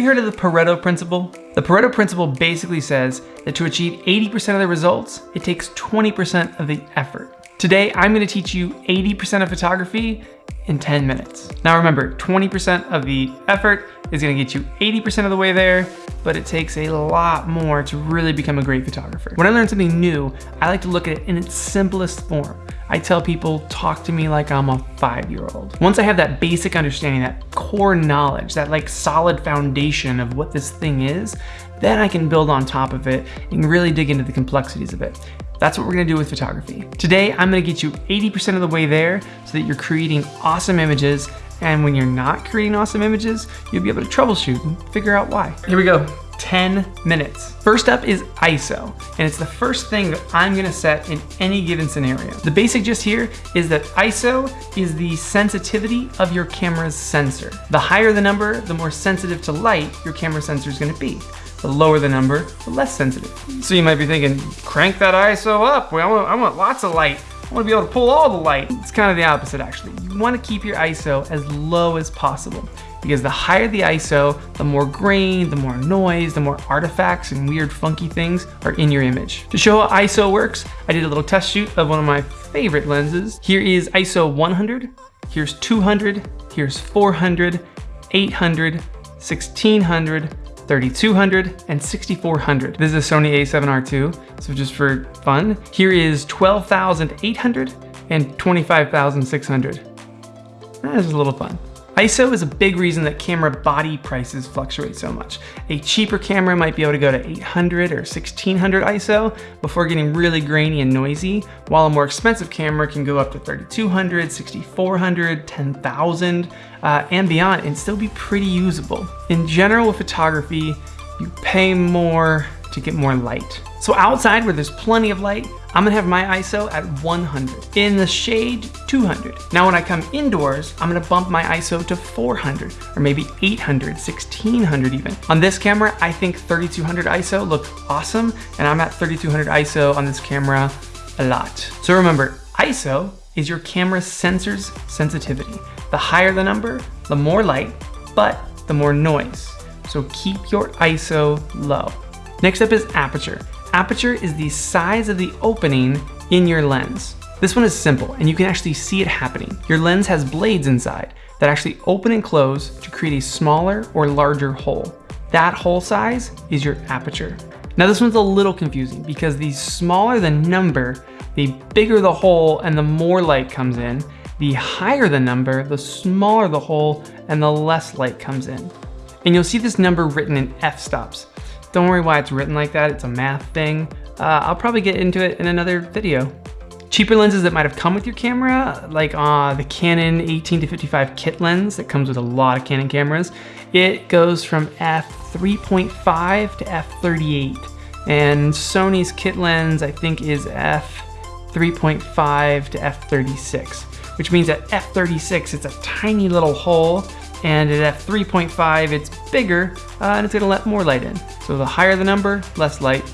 you heard of the Pareto principle? The Pareto principle basically says that to achieve 80% of the results, it takes 20% of the effort. Today, I'm gonna teach you 80% of photography in 10 minutes. Now remember, 20% of the effort is gonna get you 80% of the way there, but it takes a lot more to really become a great photographer. When I learn something new, I like to look at it in its simplest form. I tell people, talk to me like I'm a five-year-old. Once I have that basic understanding, that core knowledge, that like solid foundation of what this thing is, then I can build on top of it and really dig into the complexities of it. That's what we're gonna do with photography. Today, I'm gonna get you 80% of the way there so that you're creating awesome images and when you're not creating awesome images, you'll be able to troubleshoot and figure out why. Here we go. 10 minutes. First up is ISO, and it's the first thing that I'm gonna set in any given scenario. The basic gist here is that ISO is the sensitivity of your camera's sensor. The higher the number, the more sensitive to light your camera sensor is gonna be. The lower the number, the less sensitive. So you might be thinking, crank that ISO up. I want, want lots of light. I wanna be able to pull all the light. It's kind of the opposite actually. You wanna keep your ISO as low as possible because the higher the ISO, the more grain, the more noise, the more artifacts and weird funky things are in your image. To show how ISO works, I did a little test shoot of one of my favorite lenses. Here is ISO 100, here's 200, here's 400, 800, 1600, 3200 and 6400. This is a Sony a7R II, so just for fun. Here is 12,800 and 25,600. That is a little fun. ISO is a big reason that camera body prices fluctuate so much. A cheaper camera might be able to go to 800 or 1600 ISO before getting really grainy and noisy, while a more expensive camera can go up to 3200, 6400, 10,000, uh, and beyond and still be pretty usable. In general with photography, you pay more to get more light. So outside where there's plenty of light, I'm gonna have my ISO at 100. In the shade, 200. Now when I come indoors, I'm gonna bump my ISO to 400 or maybe 800, 1600 even. On this camera, I think 3200 ISO looks awesome and I'm at 3200 ISO on this camera a lot. So remember, ISO is your camera sensor's sensitivity. The higher the number, the more light, but the more noise. So keep your ISO low. Next up is aperture. Aperture is the size of the opening in your lens. This one is simple and you can actually see it happening. Your lens has blades inside that actually open and close to create a smaller or larger hole. That hole size is your aperture. Now this one's a little confusing because the smaller the number, the bigger the hole and the more light comes in. The higher the number, the smaller the hole and the less light comes in. And you'll see this number written in f-stops. Don't worry why it's written like that, it's a math thing. Uh, I'll probably get into it in another video. Cheaper lenses that might have come with your camera, like uh, the Canon 18 to 55 kit lens that comes with a lot of Canon cameras, it goes from f3.5 to f38. And Sony's kit lens, I think is f3.5 to f36, which means at f36, it's a tiny little hole and at f3.5 it's bigger uh, and it's gonna let more light in. So the higher the number, less light,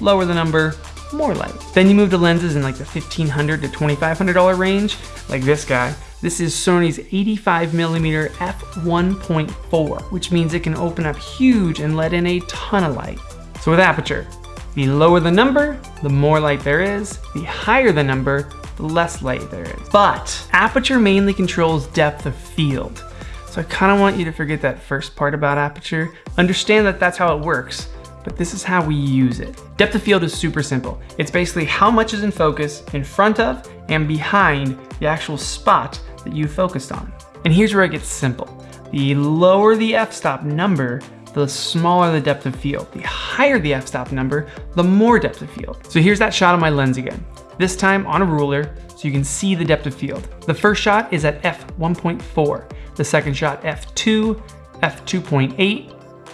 lower the number, more light. Then you move to lenses in like the 1,500 to $2,500 range, like this guy. This is Sony's 85 millimeter f1.4, which means it can open up huge and let in a ton of light. So with aperture, the lower the number, the more light there is. The higher the number, the less light there is. But aperture mainly controls depth of field. So I kind of want you to forget that first part about aperture. Understand that that's how it works, but this is how we use it. Depth of field is super simple. It's basically how much is in focus in front of and behind the actual spot that you focused on. And here's where it gets simple. The lower the f-stop number, the smaller the depth of field. The higher the f-stop number, the more depth of field. So here's that shot of my lens again. This time on a ruler, so you can see the depth of field. The first shot is at f1.4. The second shot f2, f2.8,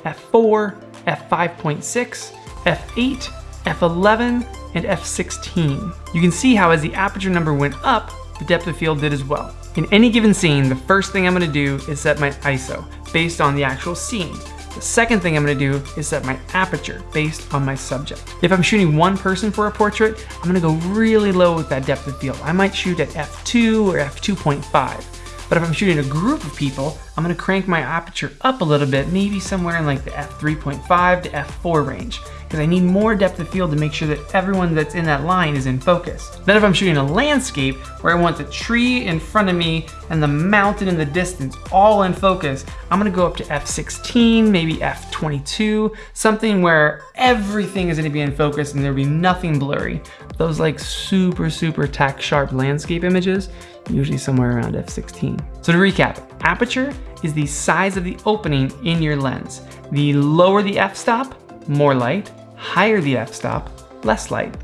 f4, f5.6, f8, f11, and f16. You can see how as the aperture number went up, the depth of field did as well. In any given scene, the first thing I'm gonna do is set my ISO based on the actual scene. The second thing I'm gonna do is set my aperture based on my subject. If I'm shooting one person for a portrait, I'm gonna go really low with that depth of field. I might shoot at f2 or f2.5. But if I'm shooting a group of people, I'm gonna crank my aperture up a little bit, maybe somewhere in like the f3.5 to f4 range because I need more depth of field to make sure that everyone that's in that line is in focus. Then if I'm shooting a landscape where I want the tree in front of me and the mountain in the distance all in focus, I'm gonna go up to f16, maybe f22, something where everything is gonna be in focus and there'll be nothing blurry. Those like super, super tack sharp landscape images, usually somewhere around f16. So to recap, aperture is the size of the opening in your lens. The lower the f-stop, more light, higher the f-stop, less light.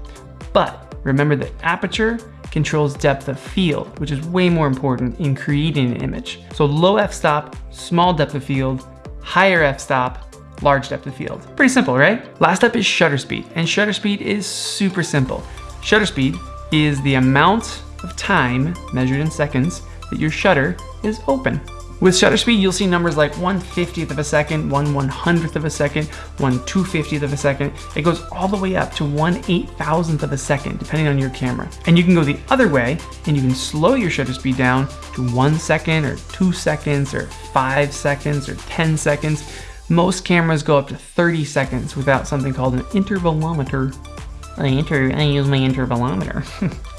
But remember that aperture controls depth of field, which is way more important in creating an image. So low f-stop, small depth of field, higher f-stop, large depth of field. Pretty simple, right? Last up is shutter speed, and shutter speed is super simple. Shutter speed is the amount of time, measured in seconds, that your shutter is open. With shutter speed, you'll see numbers like 1 50th of a second, 1 100th of a second, 1 250th of a second. It goes all the way up to 1 8000th of a second, depending on your camera. And you can go the other way, and you can slow your shutter speed down to 1 second, or 2 seconds, or 5 seconds, or 10 seconds. Most cameras go up to 30 seconds without something called an intervalometer. I, inter I use my intervalometer.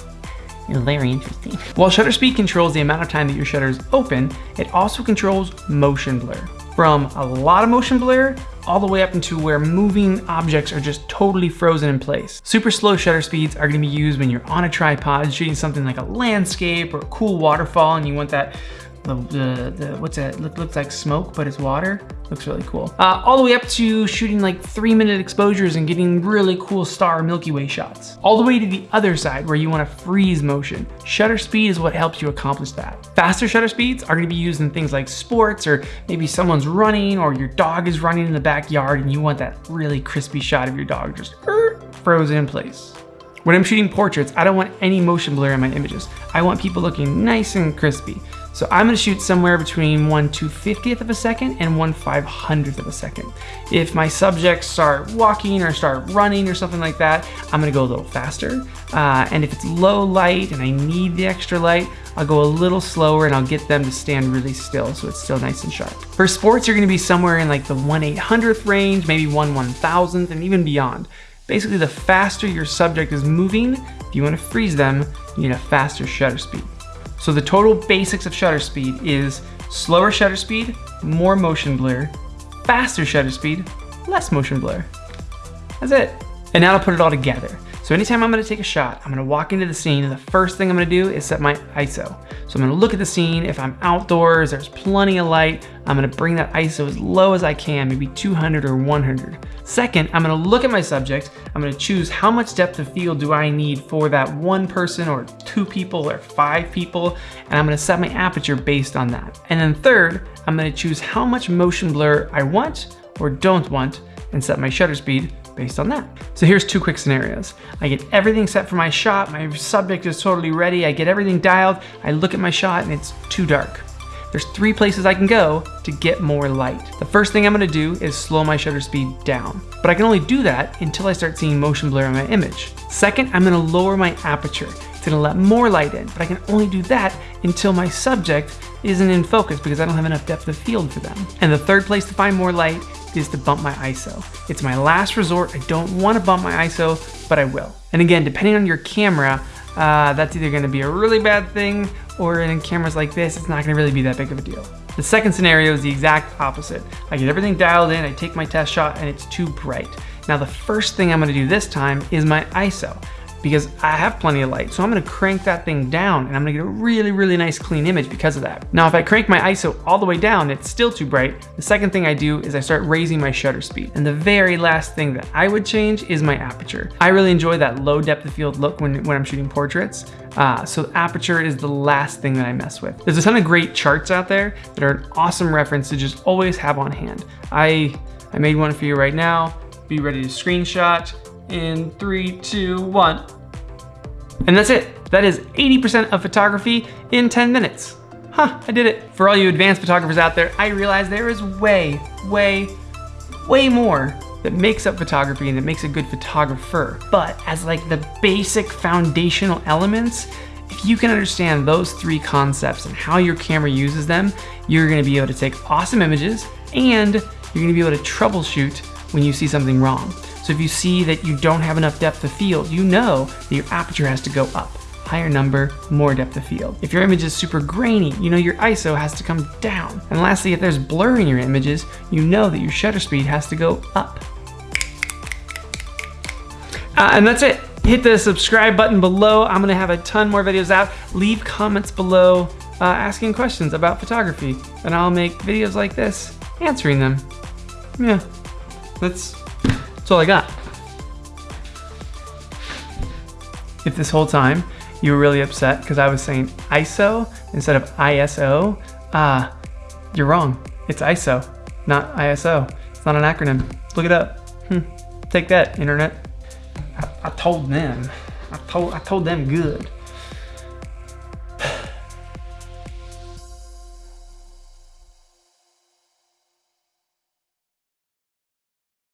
It's very interesting. While shutter speed controls the amount of time that your shutter is open, it also controls motion blur. From a lot of motion blur all the way up into where moving objects are just totally frozen in place. Super slow shutter speeds are gonna be used when you're on a tripod shooting something like a landscape or a cool waterfall and you want that the, the, the what's that, Look, looks like smoke, but it's water. Looks really cool. Uh, all the way up to shooting like three minute exposures and getting really cool star Milky Way shots. All the way to the other side where you wanna freeze motion. Shutter speed is what helps you accomplish that. Faster shutter speeds are gonna be used in things like sports or maybe someone's running or your dog is running in the backyard and you want that really crispy shot of your dog just frozen in place. When I'm shooting portraits, I don't want any motion blur in my images. I want people looking nice and crispy. So I'm gonna shoot somewhere between 1 250th of a second and 1 500th of a second. If my subjects start walking or start running or something like that, I'm gonna go a little faster. Uh, and if it's low light and I need the extra light, I'll go a little slower and I'll get them to stand really still so it's still nice and sharp. For sports, you're gonna be somewhere in like the 1 800th range, maybe 1 1000th and even beyond. Basically, the faster your subject is moving, if you wanna freeze them, you need a faster shutter speed. So the total basics of shutter speed is slower shutter speed, more motion blur, faster shutter speed, less motion blur. That's it. And now to put it all together. So anytime I'm gonna take a shot, I'm gonna walk into the scene and the first thing I'm gonna do is set my ISO. So I'm gonna look at the scene. If I'm outdoors, there's plenty of light, I'm gonna bring that ISO as low as I can, maybe 200 or 100. Second, I'm gonna look at my subject. I'm gonna choose how much depth of field do I need for that one person or two people or five people, and I'm gonna set my aperture based on that. And then third, I'm gonna choose how much motion blur I want or don't want and set my shutter speed based on that. So here's two quick scenarios. I get everything set for my shot, my subject is totally ready, I get everything dialed, I look at my shot and it's too dark. There's three places I can go to get more light. The first thing I'm gonna do is slow my shutter speed down, but I can only do that until I start seeing motion blur in my image. Second, I'm gonna lower my aperture. It's gonna let more light in, but I can only do that until my subject isn't in focus because I don't have enough depth of field for them. And the third place to find more light is to bump my ISO. It's my last resort. I don't want to bump my ISO, but I will. And again, depending on your camera, uh, that's either going to be a really bad thing or in cameras like this, it's not going to really be that big of a deal. The second scenario is the exact opposite. I get everything dialed in, I take my test shot, and it's too bright. Now the first thing I'm going to do this time is my ISO because I have plenty of light. So I'm gonna crank that thing down and I'm gonna get a really, really nice clean image because of that. Now, if I crank my ISO all the way down, it's still too bright. The second thing I do is I start raising my shutter speed. And the very last thing that I would change is my aperture. I really enjoy that low depth of field look when, when I'm shooting portraits. Uh, so aperture is the last thing that I mess with. There's a ton of great charts out there that are an awesome reference to just always have on hand. I, I made one for you right now. Be ready to screenshot in three, two, one. And that's it. That is 80% of photography in 10 minutes. Huh, I did it. For all you advanced photographers out there, I realize there is way, way, way more that makes up photography and that makes a good photographer. But as like the basic foundational elements, If you can understand those three concepts and how your camera uses them, you're gonna be able to take awesome images and you're gonna be able to troubleshoot when you see something wrong. So if you see that you don't have enough depth of field, you know that your aperture has to go up. Higher number, more depth of field. If your image is super grainy, you know your ISO has to come down. And lastly, if there's blur in your images, you know that your shutter speed has to go up. Uh, and that's it. Hit the subscribe button below. I'm gonna have a ton more videos out. Leave comments below uh, asking questions about photography, and I'll make videos like this answering them. Yeah, that's, that's all I got. If this whole time you were really upset because I was saying ISO instead of ISO, ah, uh, you're wrong. It's ISO, not ISO. It's not an acronym. Look it up. Hmm. Take that, internet. I, I told them. I told I told them good.